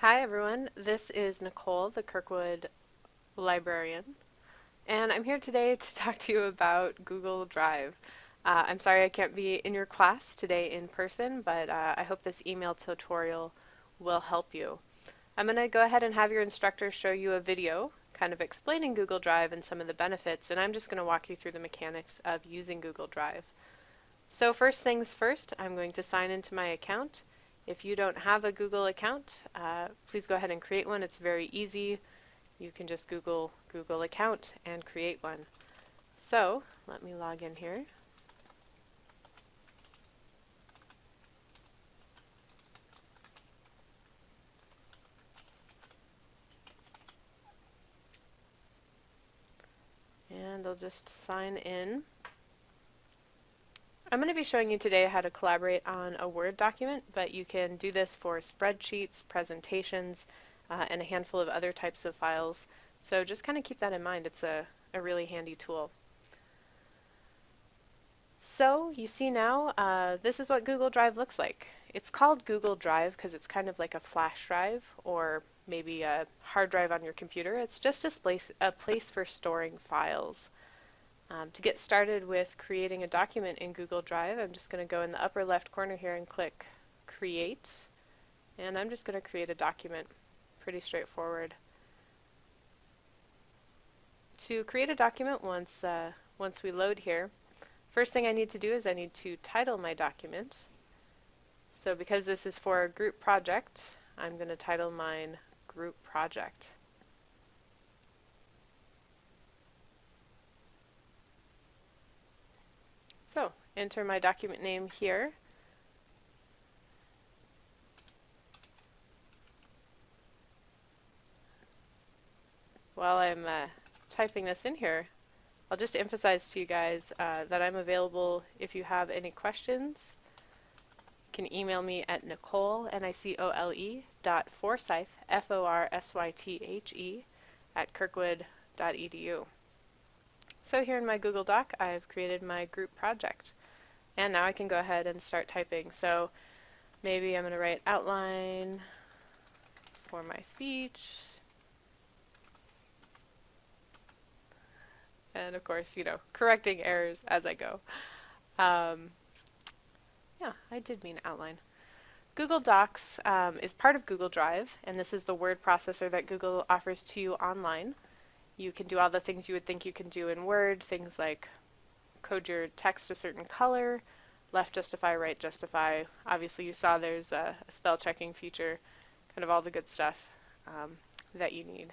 Hi everyone, this is Nicole, the Kirkwood librarian, and I'm here today to talk to you about Google Drive. Uh, I'm sorry I can't be in your class today in person, but uh, I hope this email tutorial will help you. I'm going to go ahead and have your instructor show you a video kind of explaining Google Drive and some of the benefits, and I'm just going to walk you through the mechanics of using Google Drive. So first things first, I'm going to sign into my account. If you don't have a Google account, uh, please go ahead and create one. It's very easy. You can just Google Google account and create one. So let me log in here. And I'll just sign in. I'm going to be showing you today how to collaborate on a Word document, but you can do this for spreadsheets, presentations, uh, and a handful of other types of files. So just kind of keep that in mind. It's a, a really handy tool. So you see now, uh, this is what Google Drive looks like. It's called Google Drive because it's kind of like a flash drive or maybe a hard drive on your computer. It's just a place, a place for storing files. Um, to get started with creating a document in Google Drive, I'm just going to go in the upper left corner here and click Create. And I'm just going to create a document. Pretty straightforward. To create a document once, uh, once we load here, first thing I need to do is I need to title my document. So because this is for a group project, I'm going to title mine Group Project. So enter my document name here. While I'm uh, typing this in here, I'll just emphasize to you guys uh, that I'm available if you have any questions. You can email me at Nicole, N-I-C-O-L-E, dot Forsythe, F-O-R-S-Y-T-H-E, at kirkwood.edu. So here in my Google Doc, I've created my group project. And now I can go ahead and start typing. So maybe I'm going to write outline for my speech. And of course, you know, correcting errors as I go. Um, yeah, I did mean outline. Google Docs um, is part of Google Drive, and this is the word processor that Google offers to you online. You can do all the things you would think you can do in Word, things like code your text a certain color, left justify, right justify. Obviously you saw there's a, a spell checking feature, kind of all the good stuff um, that you need.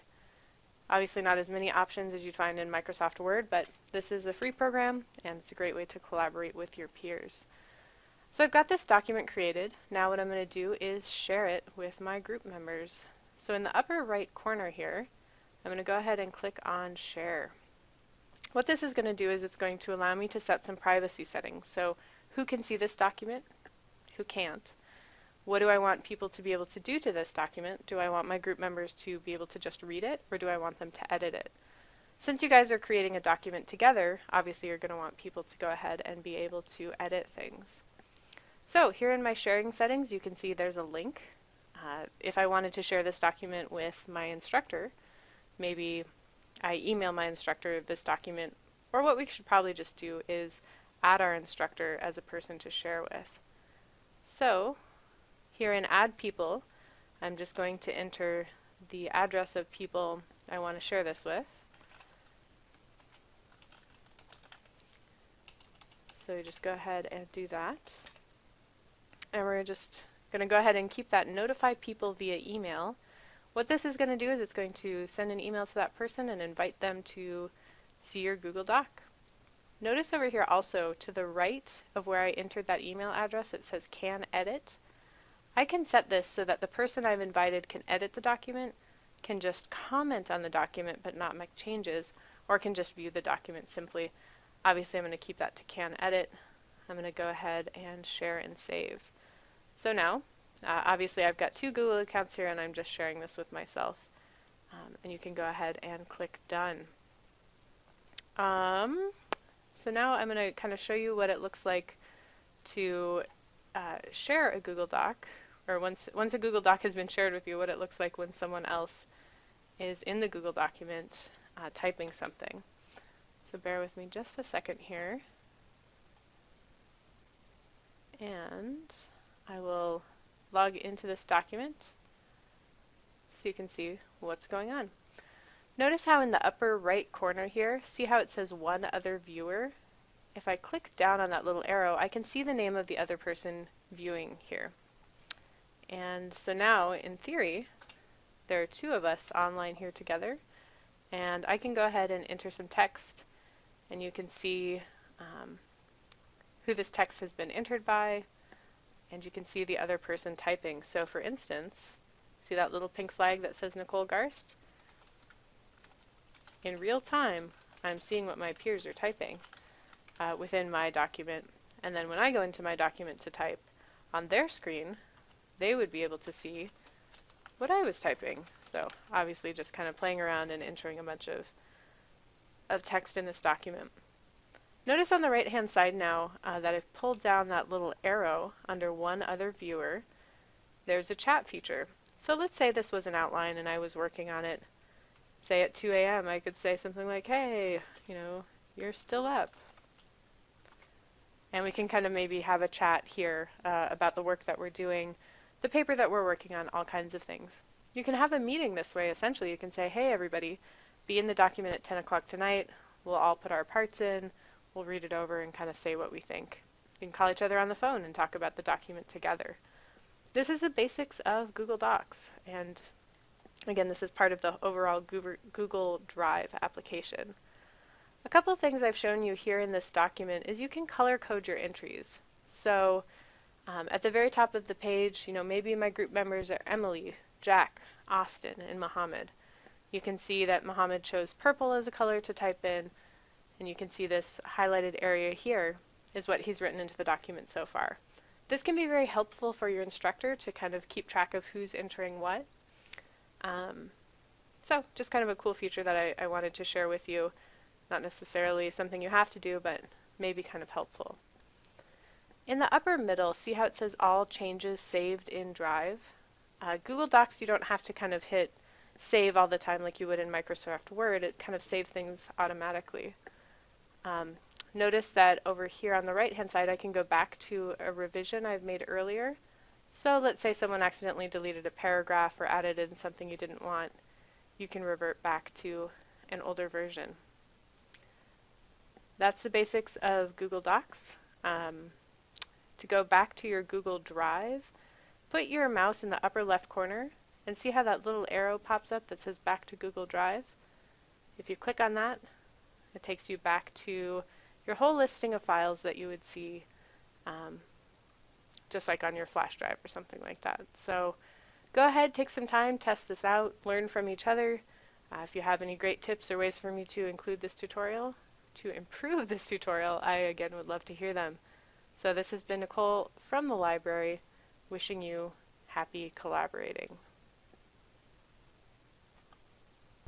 Obviously not as many options as you'd find in Microsoft Word, but this is a free program and it's a great way to collaborate with your peers. So I've got this document created. Now what I'm going to do is share it with my group members. So in the upper right corner here, I'm going to go ahead and click on Share. What this is going to do is it's going to allow me to set some privacy settings. So who can see this document? Who can't? What do I want people to be able to do to this document? Do I want my group members to be able to just read it, or do I want them to edit it? Since you guys are creating a document together, obviously you're going to want people to go ahead and be able to edit things. So here in my sharing settings, you can see there's a link. Uh, if I wanted to share this document with my instructor, maybe I email my instructor this document, or what we should probably just do is add our instructor as a person to share with. So here in add people, I'm just going to enter the address of people I want to share this with. So just go ahead and do that. And we're just going to go ahead and keep that notify people via email what this is going to do is it's going to send an email to that person and invite them to see your Google Doc. Notice over here also to the right of where I entered that email address it says can edit. I can set this so that the person I've invited can edit the document, can just comment on the document but not make changes, or can just view the document simply. Obviously I'm going to keep that to can edit. I'm going to go ahead and share and save. So now uh, obviously I've got two Google accounts here and I'm just sharing this with myself. Um, and you can go ahead and click done. Um, so now I'm going to kind of show you what it looks like to uh, share a Google Doc or once, once a Google Doc has been shared with you, what it looks like when someone else is in the Google document uh, typing something. So bear with me just a second here. And I will log into this document so you can see what's going on. Notice how in the upper right corner here, see how it says one other viewer? If I click down on that little arrow, I can see the name of the other person viewing here. And so now, in theory, there are two of us online here together, and I can go ahead and enter some text, and you can see um, who this text has been entered by, and you can see the other person typing. So for instance, see that little pink flag that says Nicole Garst? in real time, I'm seeing what my peers are typing uh, within my document. And then when I go into my document to type on their screen, they would be able to see what I was typing. So obviously just kind of playing around and entering a bunch of, of text in this document. Notice on the right hand side now uh, that I've pulled down that little arrow under one other viewer. There's a chat feature. So let's say this was an outline and I was working on it say at 2 a.m., I could say something like, hey, you know, you're still up. And we can kind of maybe have a chat here uh, about the work that we're doing, the paper that we're working on, all kinds of things. You can have a meeting this way, essentially. You can say, hey, everybody, be in the document at 10 o'clock tonight. We'll all put our parts in. We'll read it over and kind of say what we think. You can call each other on the phone and talk about the document together. This is the basics of Google Docs, and Again, this is part of the overall Google Drive application. A couple of things I've shown you here in this document is you can color code your entries. So um, at the very top of the page, you know, maybe my group members are Emily, Jack, Austin, and Mohammed. You can see that Mohammed chose purple as a color to type in, and you can see this highlighted area here is what he's written into the document so far. This can be very helpful for your instructor to kind of keep track of who's entering what. Um, so just kind of a cool feature that I, I wanted to share with you. Not necessarily something you have to do, but maybe kind of helpful. In the upper middle, see how it says all changes saved in Drive? Uh, Google Docs, you don't have to kind of hit save all the time like you would in Microsoft Word. It kind of saves things automatically. Um, notice that over here on the right hand side, I can go back to a revision I've made earlier so let's say someone accidentally deleted a paragraph or added in something you didn't want. You can revert back to an older version. That's the basics of Google Docs. Um, to go back to your Google Drive, put your mouse in the upper left corner and see how that little arrow pops up that says back to Google Drive. If you click on that, it takes you back to your whole listing of files that you would see um, just like on your flash drive or something like that. So go ahead, take some time, test this out, learn from each other. Uh, if you have any great tips or ways for me to include this tutorial, to improve this tutorial, I again would love to hear them. So this has been Nicole from the library, wishing you happy collaborating.